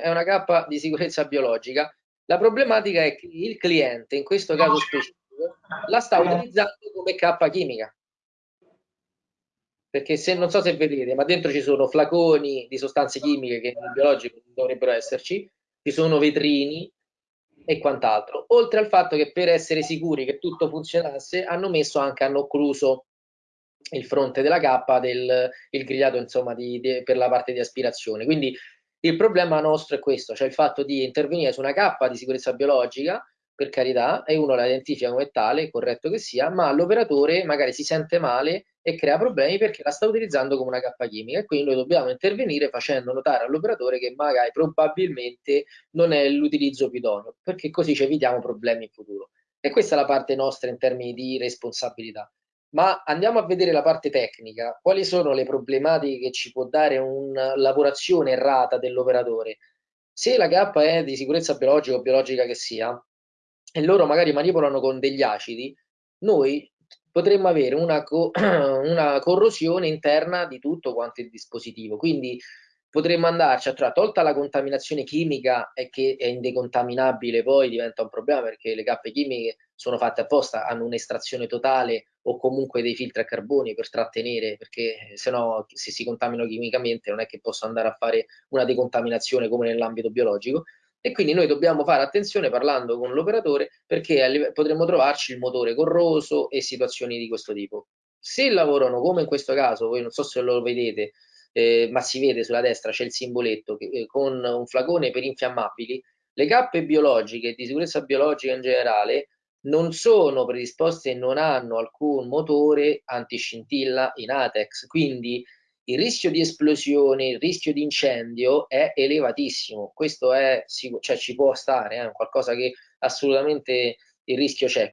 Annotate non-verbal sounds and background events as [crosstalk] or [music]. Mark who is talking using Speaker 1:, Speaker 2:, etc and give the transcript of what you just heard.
Speaker 1: è una cappa di sicurezza biologica. La problematica è che il cliente, in questo caso specifico, la sta utilizzando come cappa chimica. Perché se non so se vedete, ma dentro ci sono flaconi di sostanze chimiche che nel biologico dovrebbero esserci, ci sono vetrini e quant'altro. Oltre al fatto che per essere sicuri che tutto funzionasse, hanno messo anche, hanno occluso il fronte della cappa del il grigliato insomma di, di, per la parte di aspirazione. Quindi il problema nostro è questo, cioè il fatto di intervenire su una cappa di sicurezza biologica, per carità, e uno la identifica come tale, corretto che sia, ma l'operatore magari si sente male e crea problemi perché la sta utilizzando come una cappa chimica e quindi noi dobbiamo intervenire facendo notare all'operatore che magari probabilmente non è l'utilizzo più idoneo, perché così ci evitiamo problemi in futuro. E questa è la parte nostra in termini di responsabilità. Ma andiamo a vedere la parte tecnica. Quali sono le problematiche che ci può dare una lavorazione errata dell'operatore? Se la K è di sicurezza biologica o biologica che sia, e loro magari manipolano con degli acidi, noi potremmo avere una, co [clears throat] una corrosione interna di tutto quanto il dispositivo. Quindi potremmo andarci a trovare, tolta la contaminazione chimica e che è indecontaminabile poi diventa un problema perché le cappe chimiche sono fatte apposta, hanno un'estrazione totale o comunque dei filtri a carboni per trattenere, perché se no se si contaminano chimicamente non è che posso andare a fare una decontaminazione come nell'ambito biologico e quindi noi dobbiamo fare attenzione parlando con l'operatore perché potremmo trovarci il motore corroso e situazioni di questo tipo. Se lavorano come in questo caso, voi non so se lo vedete, eh, ma si vede sulla destra c'è il simboletto che, eh, con un flacone per infiammabili, le cappe biologiche di sicurezza biologica in generale non sono predisposte e non hanno alcun motore antiscintilla in ATEX, quindi il rischio di esplosione, il rischio di incendio è elevatissimo. Questo è, cioè, ci può stare, è eh, qualcosa che assolutamente il rischio c'è.